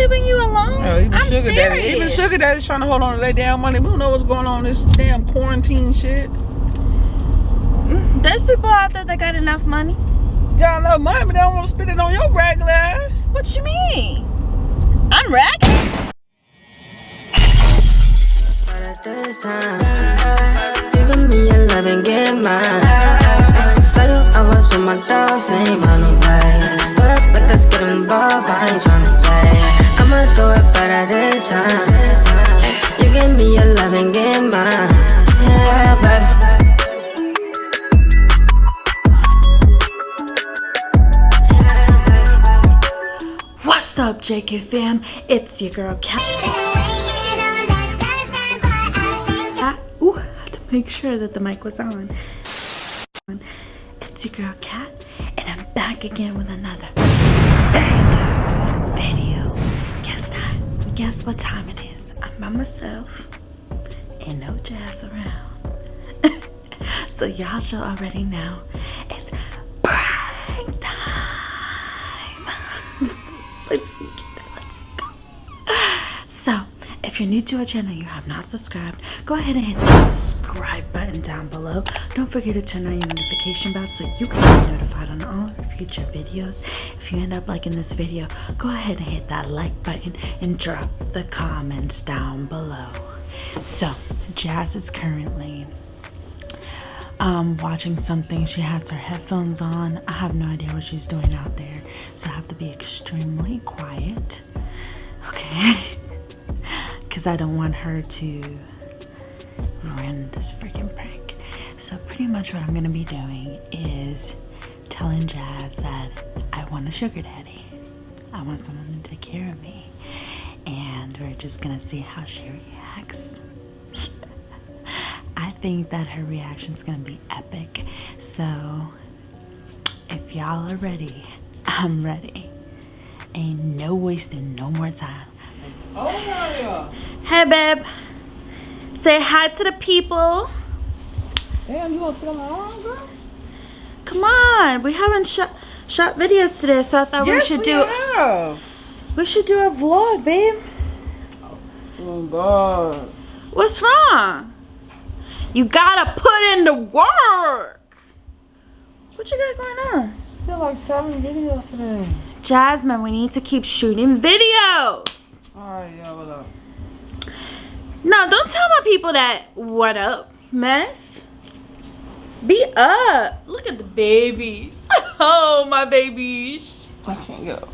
leaving you alone. Oh, even I'm sugar serious. daddy, even sugar daddy's trying to hold on to their damn money. We don't know what's going on in this damn quarantine shit. There's people out there that got enough money. Got enough money, but they don't want to spend it on your regular ass. What you mean? I'm ragged. But at this time, you give me your love and get mine. So you always with my dogs, ain't run away. Pull up let's get involved, I ain't tryna play. Fam? It's your girl. Kat. Ooh, I had to make sure that the mic was on. It's your girl Kat, and I'm back again with another video. Guess that? Guess what time it is? I'm by myself. Ain't no jazz around. so y'all should already know it's time. Let's go. So, if you're new to our channel, you have not subscribed, go ahead and hit the subscribe button down below. Don't forget to turn on your notification bell so you can be notified on all future videos. If you end up liking this video, go ahead and hit that like button and drop the comments down below. So, Jazz is currently um, watching something. She has her headphones on. I have no idea what she's doing out there, so I have to be extremely quiet. Okay, because I don't want her to ruin this freaking prank. So pretty much what I'm gonna be doing is telling Jazz that I want a sugar daddy. I want someone to take care of me, and we're just gonna see how she reacts. I think that her reaction is gonna be epic. So if y'all are ready, I'm ready. Ain't no wasting no more time. Oh, yeah. Hey babe. Say hi to the people. Damn, you gonna sit on my arm, girl? Come on. We haven't shot shot videos today, so I thought we yes, should we do have. we should do a vlog, babe. Oh, God. What's wrong? You gotta put in the work. What you got going on? Did like seven videos today. Jasmine, we need to keep shooting videos. Alright, yeah, what up? No, don't tell my people that. What up, mess? Be up. Look at the babies. Oh, my babies. I can't get up.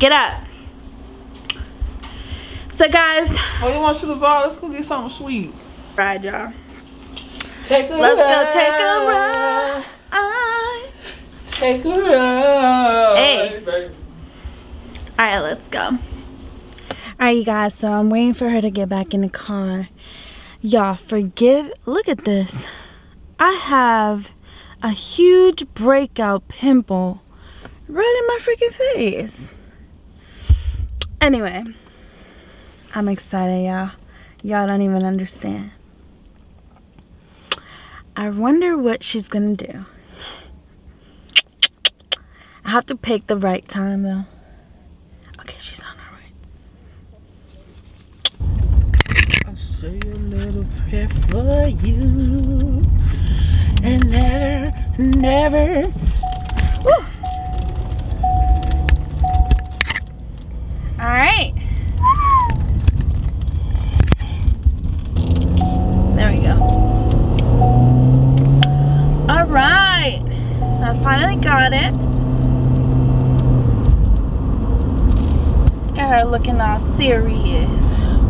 Get up. So, guys, Oh, you want to shoot the ball? Let's go get something sweet. ride y'all. Take a Let's ride. go take a ride. Take a ride. Hey. All right, let's go. All right, you guys. So I'm waiting for her to get back in the car. Y'all, forgive. Look at this. I have a huge breakout pimple right in my freaking face. Anyway, I'm excited, y'all. Y'all don't even understand. I wonder what she's gonna do. I have to pick the right time though. Okay, she's on her way. I say a little prayer for you. And never, never. All right. There we go. All right. So I finally got it. Got her looking all serious.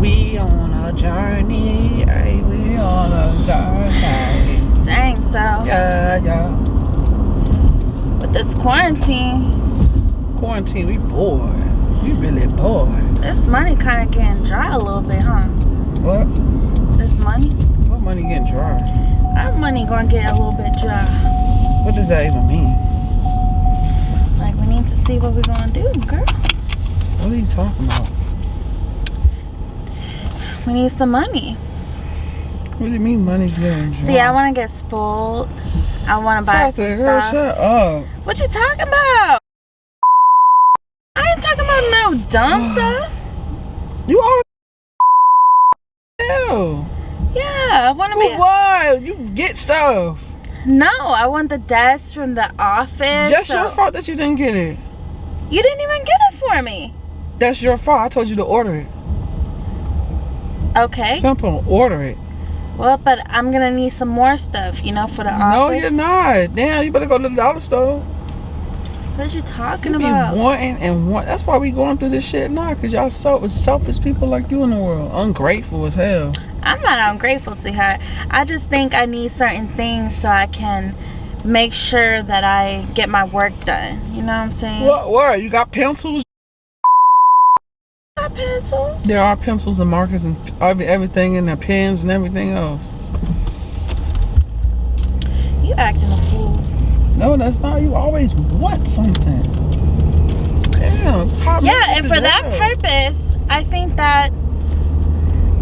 We on a journey. Hey, we on a journey. Dang, so Yeah, yeah. with this quarantine, Quarantine, we bored. We really bored. this money kind of getting dry a little bit, huh? What? This money, What money getting dry? our money gonna get a little bit dry. What does that even mean? Like we need to see what we're gonna do, girl. What are you talking about? We need some money. What do you mean money's getting? See, I want to get spoiled. I want to buy some girl, stuff. shut up. What you talking about? I ain't talking about no dumb stuff? You always. Hell. Yeah, I want to be. what? You get stuff. No, I want the desk from the office. That's so- your fault that you didn't get it. You didn't even get it for me. That's your fault. I told you to order it. Okay. Simple. Order it. well, but I'm gonna need some more stuff, you know, for the No, office. No, you're not. Damn, you better go to the dollar store. What are you talking You be about? wanting and want. That's why we going through this shit now. Cause y'all so selfish people like you in the world. Ungrateful as hell. I'm not ungrateful, sweetheart. I just think I need certain things so I can make sure that I get my work done. You know what I'm saying? What? What? You got pencils? Pencils. There are pencils and markers and everything and the pens and everything else. You acting a fool. No, that's not. You always want something. Damn. Yeah, and for that purpose, I think that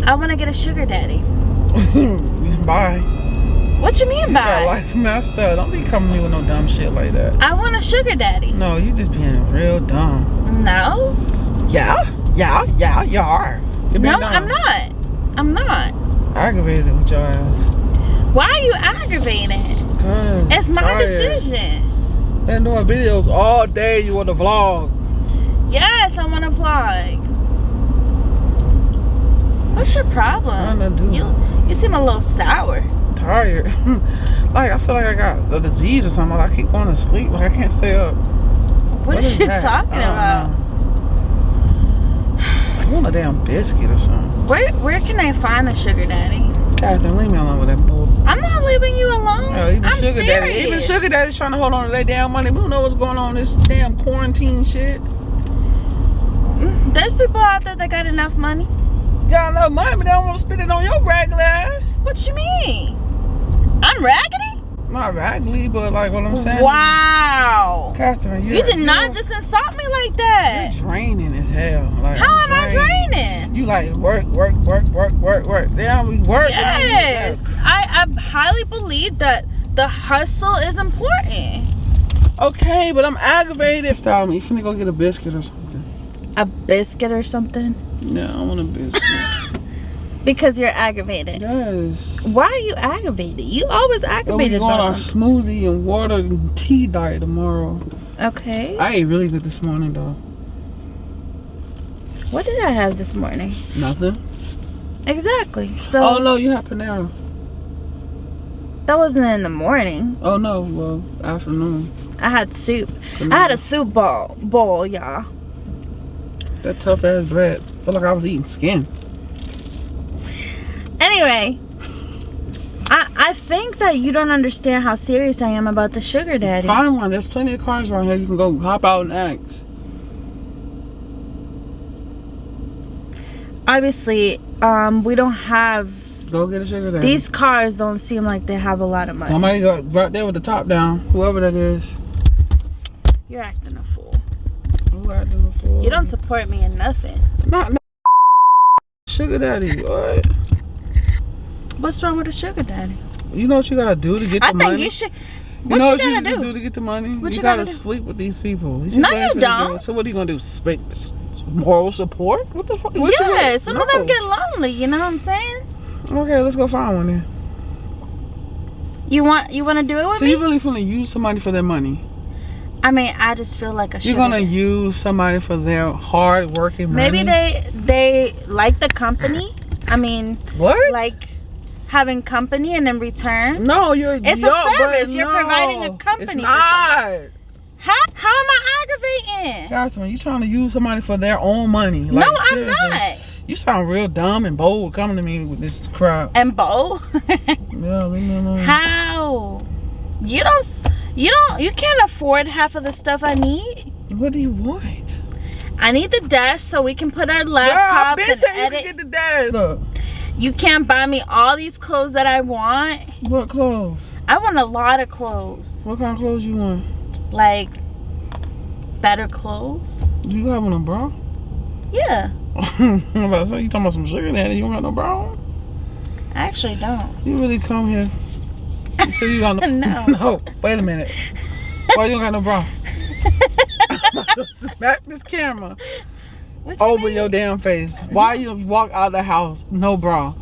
I want to get a sugar daddy. Bye. What you mean You by? life messed up. Don't be coming to me with no dumb shit like that. I want a sugar daddy. No, you just being real dumb. No, Yeah, yeah, yeah, you are. You're no. I'm not. I'm not. Aggravated with your ass. Why are you aggravated? It's my tired. decision. Been doing videos all day. You want to vlog? Yes, I want to vlog. What's your problem? I do. You you seem a little sour. Tired. like I feel like I got a disease or something. Like I keep going to sleep. Like I can't stay up. what are is you that? talking about? I want a damn biscuit or something. Where where can I find a sugar daddy? Catherine, leave me alone with that bull. I'm not leaving you alone. Oh, even I'm sugar serious. daddy, even sugar daddy's trying to hold on to their damn money. We don't know what's going on in this damn quarantine shit. There's people out there that got enough money. Got enough money, but they don't want to spend it on your regular ass. What you mean? I'm raggedy? Not raggedy, but like what I'm saying. Wow. Catherine, you You did not just insult me like that. You're draining as hell. Like work, work, work, work, work, work. Damn, we work. we Yes. work. I, I highly believe that the hustle is important. Okay, but I'm aggravated. Style me. You finna go get a biscuit or something. A biscuit or something? Yeah, I want a biscuit. Because you're aggravated. yes. Why are you aggravated? You always aggravated going on a smoothie and water and tea diet tomorrow. Okay. I ate really good this morning though. What did I have this morning? Nothing. Exactly. So Oh no, you had Panera. that wasn't in the morning. Oh no, well afternoon. I had soup. I had a soup ball, bowl, y'all. That tough ass bread. Feel like I was eating skin. Anyway, I I think that you don't understand how serious I am about the sugar daddy. Find one. There's plenty of cars around here. You can go hop out and ask. Obviously, um, we don't have Go get a sugar daddy. these cars. Don't seem like they have a lot of money. Somebody got right there with the top down. Whoever that is. You're acting a fool. Who I done before? You don't support me in nothing. Not, not sugar daddy. What? What's wrong with a sugar daddy? You know what you gotta do to get the money? I think you should. You What know you, what you gotta do? do to get the money? What you, you gotta gotta sleep with these people. These No, you don't. do. So what are you gonna do? Sp- s- moral support? What the fuck? What yeah, some of them get lonely. You know what I'm saying? Okay, let's go find one then. You want you want to do it with So me? you really finna use somebody for their money? I mean, I just feel like a You're gonna use somebody for their hard working money? Maybe they they like the company. I mean, what? like having company and in return. no, you're. It's a yo, but service. You're no, providing a company It's not. How how am I aggravating? Catherine, you trying to use somebody for their own money? Like, no, I'm not. You sound real dumb and bold coming to me with this crap. And Bo, Yeah, leave me alone. how? You don't. You don't. You can't afford half of the stuff I need. What do you want? I need the desk so we can put our laptops been and saying you edit. can get the dad. Look, You can't buy me all these clothes that I want. what clothes? I want a lot of clothes. What kind of clothes you want? Like better clothes. You have on a bra? Yeah. I'm about to say, you talking about some sugar daddy, you don't got no bra on? I actually don't. You really come here. You say you got no No. No, wait a minute. Why you don't got no bra? I'm about to smack this camera. You over mean? your damn face. Why you walk out the house no bra?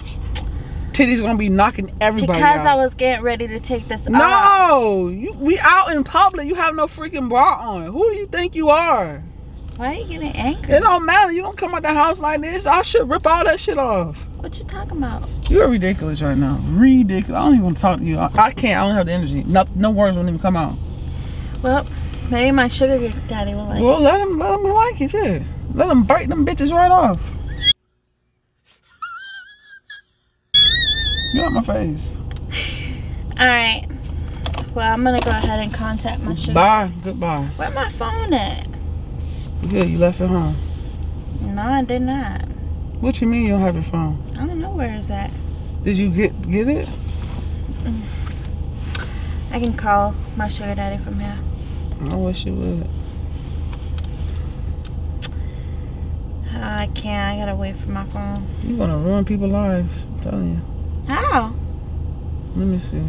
Titties gonna be knocking everybody Because out. I was getting ready to take this off. no, you, we out in public. You have no freaking bra on. Who do you think you are? Why are you getting angry? It don't matter. You don't come out the house like this. I should rip all that shit off. What you talking about? You're ridiculous right now. Ridiculous. I don't even want to talk to you. I, I can't. I don't have the energy. No, no words won't even come out. Well, maybe my sugar daddy will like. Well, let him. Let him like it. Yeah. Let him bite them bitches right off. Out my face. All right. Well, I'm gonna go ahead and contact my sugar. Bye. Goodbye. Where my phone at? Yeah, You left it home. No, I did not. What you mean you don't have your phone? I don't know where is that. Did you get get it? I can call my sugar daddy from here. I wish you would. Uh, I can't. I gotta wait for my phone. You're gonna ruin people's lives. I'm telling you. How? Let me see.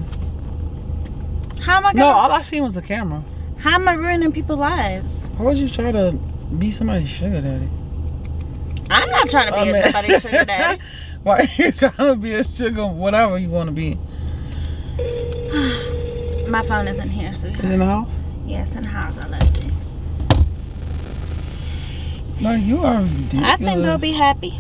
How am I No, gonna? all I seen was the camera. How am I ruining people's lives? Why would you try to be somebody's sugar daddy? I'm not trying to be I mean- anybody's sugar daddy. Why are you trying to be a sugar, whatever you want to be? My phone isn't here, Is sweetheart. it in the house? Yes, in the house. I left it. No, you are ridiculous. I think they'll be happy.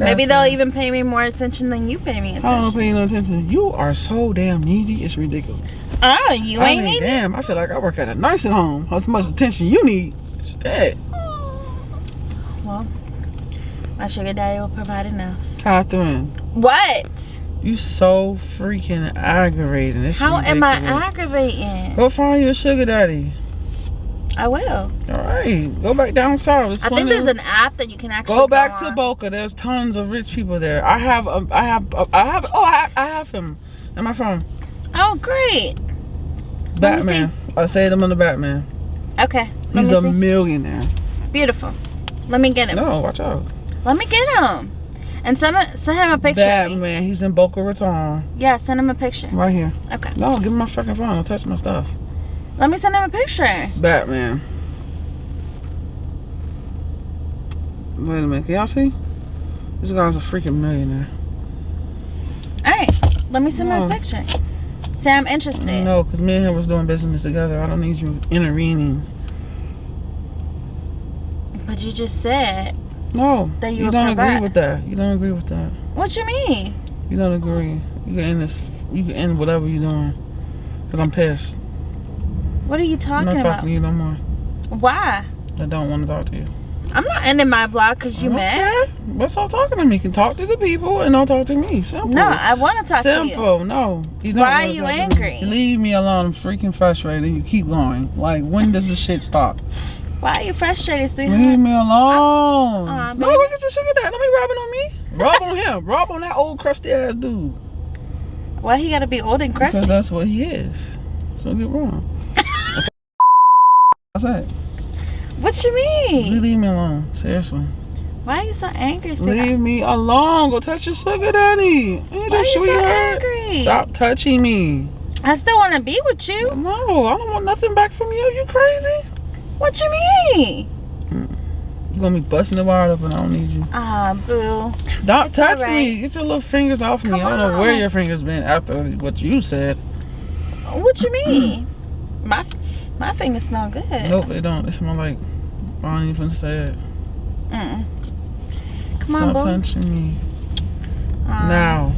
Maybe they'll even pay me more attention than you pay me attention. I don't pay no attention. You are so damn needy. It's ridiculous. Oh, you I ain't mean, need damn. I feel like I work at a nursing home. How much attention you need? Shit, Well, my sugar daddy will provide enough. Catherine. What? You so freaking aggravating. It's How am I aggravating? Go find your sugar daddy. I will. All right, go back down south. There's I think there's of- an app that you can actually Go back to. Boca. There's tons of rich people there. I have, um, I have, uh, I have. Oh, I, I have him in my phone. Oh, great. Batman. I saved him on the Batman. Okay. He's a see. millionaire. Beautiful. Let me get him. No, watch out. Let me get him. And send, him- send him a picture. Batman. He's in Boca Raton. Yeah, send him a picture. Right here. Okay. No, give me my fucking phone. Don't touch my stuff. Let me send him a picture. Batman. Wait a minute. Can y'all see? This guy's a freaking millionaire. All right. Let me send him a picture. Say I'm interested. No, because me and him was doing business together. I don't need you intervening. But you just said. No, That you you don't agree with that. You don't agree with that. What you mean? You don't agree. You can end this. You can end whatever you're doing. Cause I'm pissed. What are you talking about? I'm not talking about? to you no more. Why? I don't want to talk to you. I'm not ending my vlog because you I mad. care. Let's stop talking to me. You can talk to the people and don't talk to me. Simple. No, I want to talk to you. Simple. No. You Why are you angry? Leave me alone. I'm freaking frustrated. You keep going. Like when does this shit stop? Why are you frustrated, sweetheart? Leave me uh, alone. Aw, no, baby. look at your sugar dad. Don't be robbing on me. Rob on him. Rob on that old crusty ass dude. Why he gotta be old and crusty? Because that's what he is. So get wrong. That's it. What you mean? You leave me alone. Seriously. Why are you so angry, sweetheart? Leave me alone. Go touch your sugar daddy. Ain't Why your are you so angry? Stop touching me. I still want to be with you. No, I don't want nothing back from you. You crazy? What you mean? You're gonna be busting the wire up and I don't need you. Ah, boo. Don't touch Alright. me. Get your little fingers off me. Come I don't know where your fingers been after what you said. What you mean? my my fingers smell good. Nope, they don't. They smell like I don't even say it. Mm. Come Stop on, boo. touching me. Aw. Now.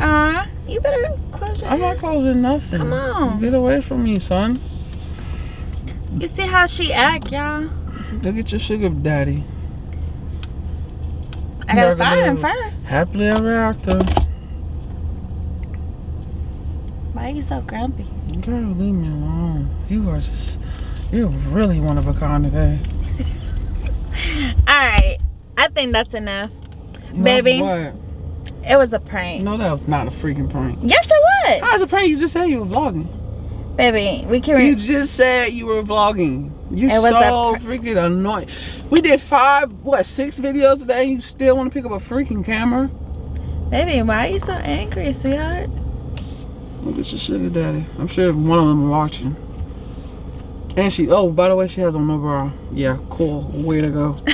Aw, you better close your I'm not closing nothing. Come on. Get away from me, son. You see how she act, y'all? Look at your sugar daddy. I gotta find him first. Happily ever after. Why are you so grumpy? Girl, leave me alone. You are just, you're really one of a kind today. Alright, I think that's enough. Enough Baby. What? It was a prank. No, that was not a freaking prank. Yes, it was. How's a prank? You just said you were vlogging. Baby, we can. You just said you were vlogging. You so freaking annoying. We did five, what, six videos today. You still want to pick up a freaking camera? Baby, why are you so angry, sweetheart? Look at your sugar daddy. I'm sure one of them watching. And she, oh, by the way, she has on no bra. Yeah, cool. Way to go.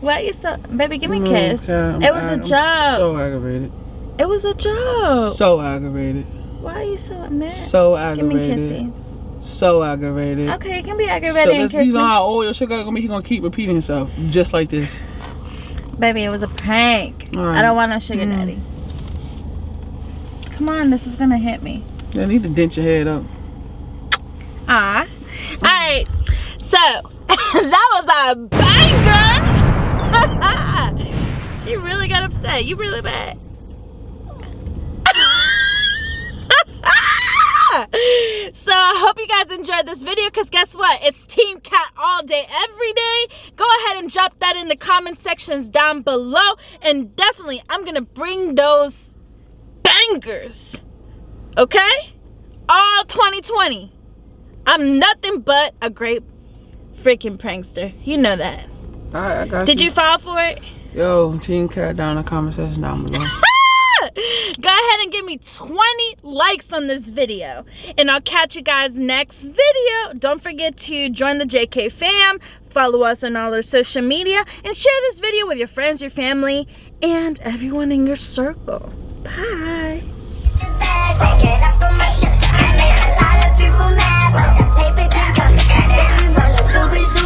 Why you so baby give me a Mm, kiss. okay, I'm- it was a I'm joke. So aggravated. it was a joke. So aggravated. Why are you so mad? So aggravated. give me kissy. So aggravated. Okay, it can be aggravated and this, you know how old your sugar gonna be? He gonna keep repeating himself, just like this. Baby, it was a prank. All I don't want no sugar Mm. daddy. Come on, this is gonna hit me. You need to dent your head up. Ah. Alright. So that was a banger. she really got upset. You really bad. so I hope you guys enjoyed this video because guess what? It's Team Kat all day, every day. Go ahead and drop that in the comment sections down below. And definitely, I'm going to bring those bangers. Okay? All 2020. I'm nothing but a great freaking prankster. You know that. All right, I got Did you fall for it? Yo, Team Kat down in the comment section down below. Go ahead and give me 20 likes on this video. And I'll catch you guys next video. Don't forget to join the JK fam, follow us on all our social media, and share this video with your friends, your family, and everyone in your circle. Bye.